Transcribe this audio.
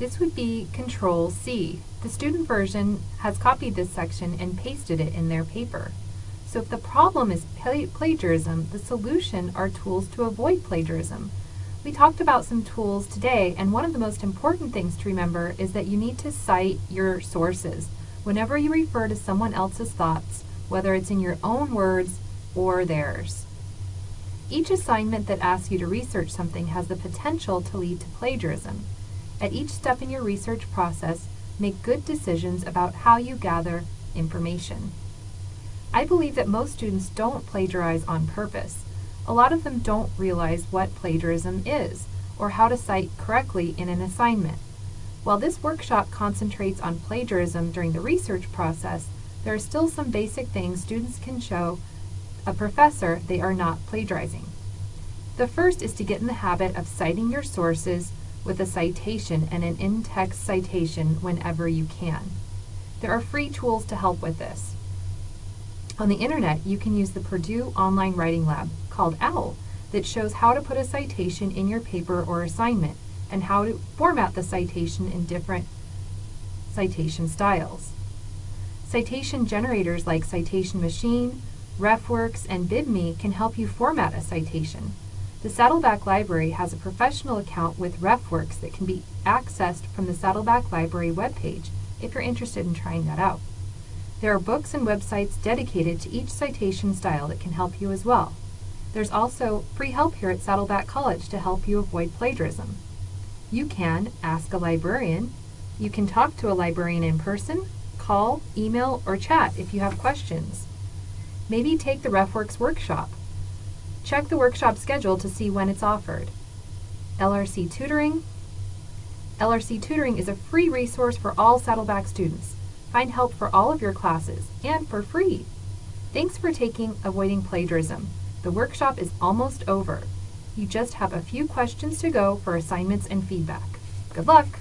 This would be Control C. The student version has copied this section and pasted it in their paper. So if the problem is plagiarism, the solution are tools to avoid plagiarism. We talked about some tools today, and one of the most important things to remember is that you need to cite your sources. Whenever you refer to someone else's thoughts, whether it's in your own words or theirs. Each assignment that asks you to research something has the potential to lead to plagiarism. At each step in your research process, make good decisions about how you gather information. I believe that most students don't plagiarize on purpose. A lot of them don't realize what plagiarism is, or how to cite correctly in an assignment. While this workshop concentrates on plagiarism during the research process, there are still some basic things students can show a professor they are not plagiarizing. The first is to get in the habit of citing your sources with a citation and an in-text citation whenever you can. There are free tools to help with this. On the internet, you can use the Purdue Online Writing Lab, called OWL, that shows how to put a citation in your paper or assignment and how to format the citation in different citation styles. Citation generators like Citation Machine, RefWorks, and BibMe can help you format a citation. The Saddleback Library has a professional account with RefWorks that can be accessed from the Saddleback Library webpage if you're interested in trying that out. There are books and websites dedicated to each citation style that can help you as well. There's also free help here at Saddleback College to help you avoid plagiarism. You can ask a librarian, you can talk to a librarian in person, call, email, or chat if you have questions. Maybe take the RefWorks workshop. Check the workshop schedule to see when it's offered. LRC Tutoring. LRC Tutoring is a free resource for all Saddleback students. Find help for all of your classes, and for free. Thanks for taking Avoiding Plagiarism. The workshop is almost over. You just have a few questions to go for assignments and feedback. Good luck!